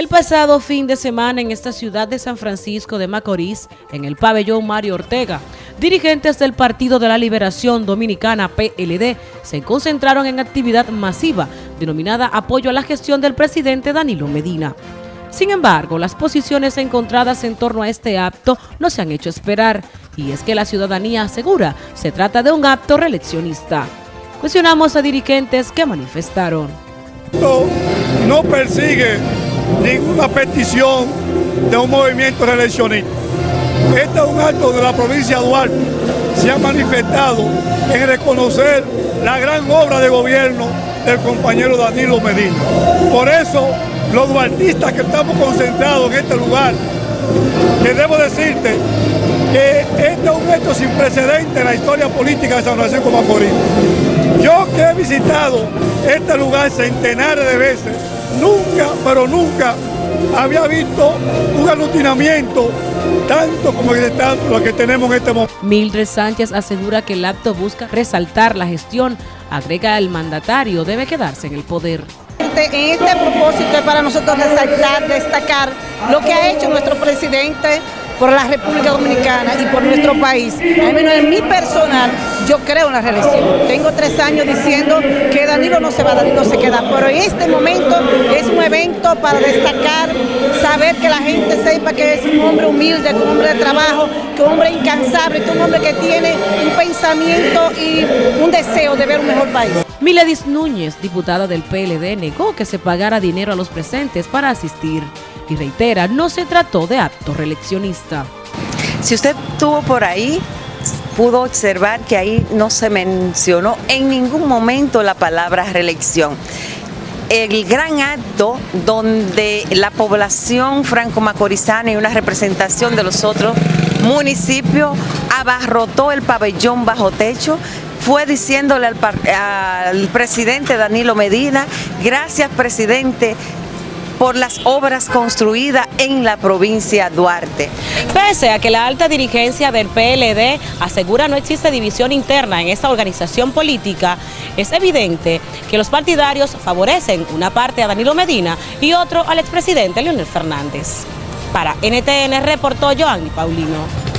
El pasado fin de semana en esta ciudad de San Francisco de Macorís, en el pabellón Mario Ortega, dirigentes del Partido de la Liberación Dominicana PLD se concentraron en actividad masiva denominada apoyo a la gestión del presidente Danilo Medina. Sin embargo, las posiciones encontradas en torno a este acto no se han hecho esperar y es que la ciudadanía asegura se trata de un acto reeleccionista. Cuestionamos a dirigentes que manifestaron. No, no persigue ninguna petición de un movimiento reeleccionista. Este es un acto de la provincia de Duarte. Se ha manifestado en reconocer la gran obra de gobierno del compañero Danilo Medina. Por eso, los duartistas que estamos concentrados en este lugar, que debo decirte que este es un hecho sin precedente en la historia política de San Francisco Macorís. Yo que he visitado este lugar centenares de veces, nunca, pero nunca había visto un aglutinamiento tanto como lo que tenemos en este momento. Mildred Sánchez asegura que el acto busca resaltar la gestión. Agrega el mandatario debe quedarse en el poder. En este propósito es para nosotros resaltar, destacar lo que ha hecho nuestro presidente por la República Dominicana y por nuestro país. Al menos en mi personal, yo creo en la reelección. Tengo tres años diciendo que Danilo no se va, Danilo se queda, pero en este momento es un evento para destacar, saber que la gente sepa que es un hombre humilde, un hombre de trabajo, que un hombre incansable, que un hombre que tiene un pensamiento y un deseo de ver un mejor país. Miledis Núñez, diputada del PLD, negó que se pagara dinero a los presentes para asistir y reitera, no se trató de acto reeleccionista. Si usted estuvo por ahí, pudo observar que ahí no se mencionó en ningún momento la palabra reelección. El gran acto donde la población franco-macorizana y una representación de los otros municipios abarrotó el pabellón bajo techo, fue diciéndole al, al, presidente Danilo Medina, gracias presidente, por las obras construidas en la provincia Duarte. Pese a que la alta dirigencia del PLD asegura no existe división interna en esta organización política, es evidente que los partidarios favorecen una parte a Danilo Medina y otro al expresidente Leonel Fernández. Para NTN reportó Joanny Paulino.